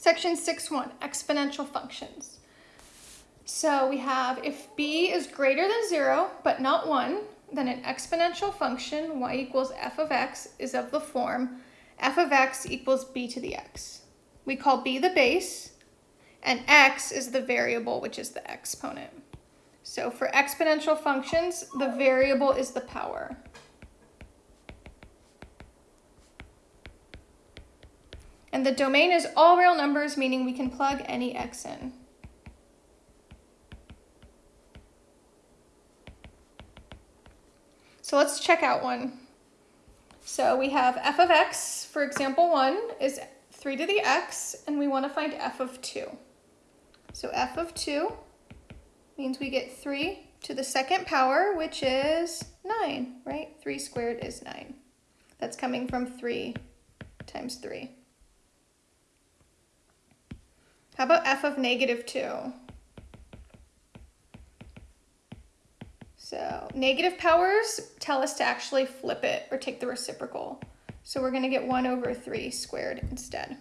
Section 6.1, exponential functions. So we have if b is greater than 0 but not 1, then an exponential function y equals f of x is of the form f of x equals b to the x. We call b the base, and x is the variable, which is the exponent. So for exponential functions, the variable is the power. And the domain is all real numbers, meaning we can plug any x in. So let's check out one. So we have f of x, for example, 1 is 3 to the x, and we want to find f of 2. So f of 2 means we get 3 to the second power, which is 9, right? 3 squared is 9. That's coming from 3 times 3. How about f of negative 2? So negative powers tell us to actually flip it or take the reciprocal. So we're going to get 1 over 3 squared instead.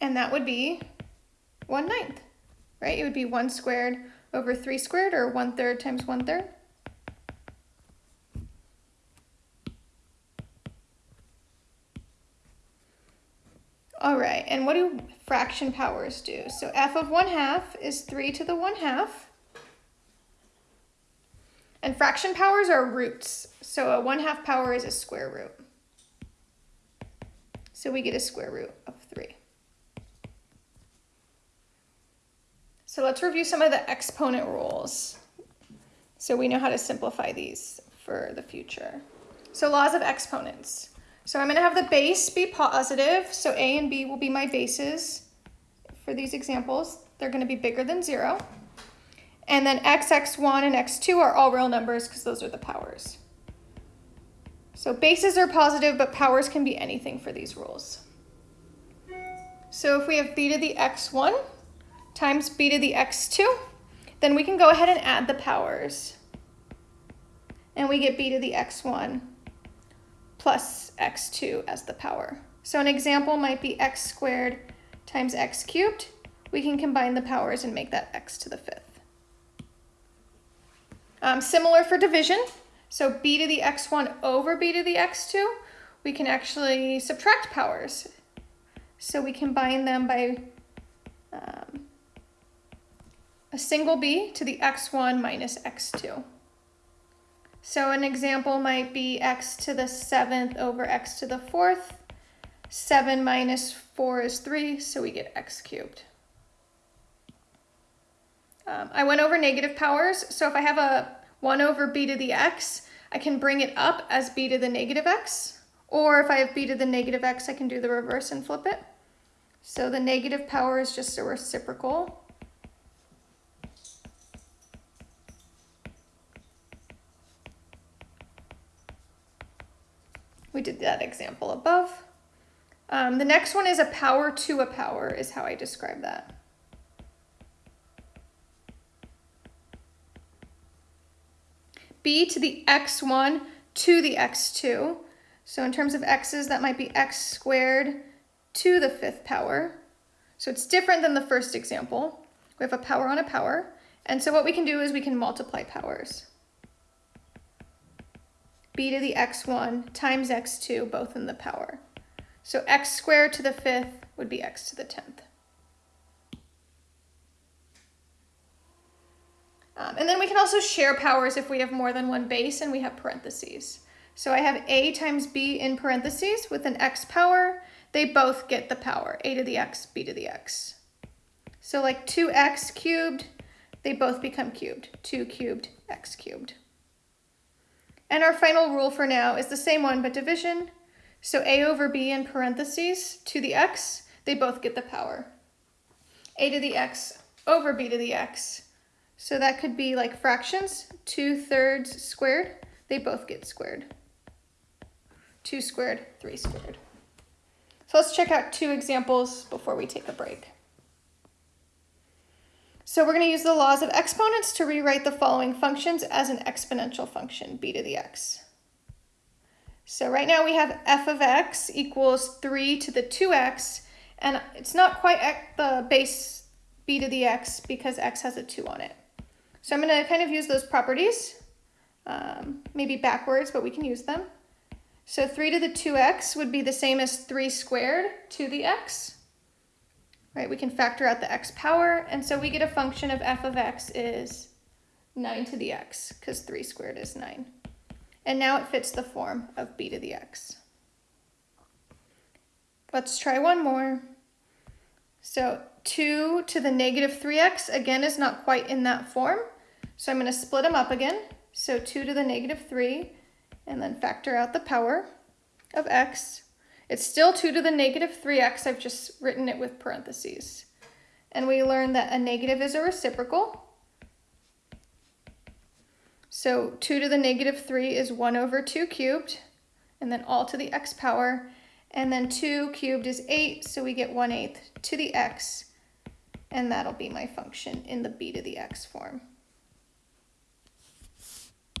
And that would be 1 ninth, right? It would be 1 squared over 3 squared or 1 third times 1 third. All right, and what do fraction powers do? So f of 1 half is 3 to the 1 half. And fraction powers are roots. So a 1 half power is a square root. So we get a square root of 3. So let's review some of the exponent rules. So we know how to simplify these for the future. So laws of exponents. So I'm going to have the base be positive. So A and B will be my bases for these examples. They're going to be bigger than 0. And then x, x1, and x2 are all real numbers because those are the powers. So bases are positive, but powers can be anything for these rules. So if we have b to the x1 times b to the x2, then we can go ahead and add the powers. And we get b to the x1 plus x2 as the power. So an example might be x squared times x cubed. We can combine the powers and make that x to the fifth. Um, similar for division. So b to the x1 over b to the x2, we can actually subtract powers. So we combine them by um, a single b to the x1 minus x2. So an example might be x to the seventh over x to the fourth. 7 minus 4 is 3, so we get x cubed. Um, I went over negative powers, so if I have a 1 over b to the x, I can bring it up as b to the negative x. Or if I have b to the negative x, I can do the reverse and flip it. So the negative power is just a reciprocal We did that example above. Um, the next one is a power to a power is how I describe that. b to the x1 to the x2. So in terms of x's, that might be x squared to the fifth power. So it's different than the first example. We have a power on a power. And so what we can do is we can multiply powers b to the x1 times x2, both in the power. So x squared to the fifth would be x to the 10th. Um, and then we can also share powers if we have more than one base and we have parentheses. So I have a times b in parentheses with an x power. They both get the power, a to the x, b to the x. So like 2x cubed, they both become cubed, 2 cubed, x cubed. And our final rule for now is the same one, but division. So a over b in parentheses to the x, they both get the power. a to the x over b to the x. So that could be like fractions, 2 thirds squared, they both get squared. 2 squared, 3 squared. So let's check out two examples before we take a break. So we're going to use the laws of exponents to rewrite the following functions as an exponential function, b to the x. So right now we have f of x equals 3 to the 2x, and it's not quite at the base b to the x because x has a 2 on it. So I'm going to kind of use those properties, um, maybe backwards, but we can use them. So 3 to the 2x would be the same as 3 squared to the x. Right, we can factor out the x power, and so we get a function of f of x is 9 to the x, because 3 squared is 9. And now it fits the form of b to the x. Let's try one more. So 2 to the negative 3x, again, is not quite in that form. So I'm going to split them up again. So 2 to the negative 3, and then factor out the power of x. It's still 2 to the negative 3x. I've just written it with parentheses. And we learned that a negative is a reciprocal. So 2 to the negative 3 is 1 over 2 cubed, and then all to the x power. And then 2 cubed is 8, so we get 1 eighth to the x, and that'll be my function in the b to the x form.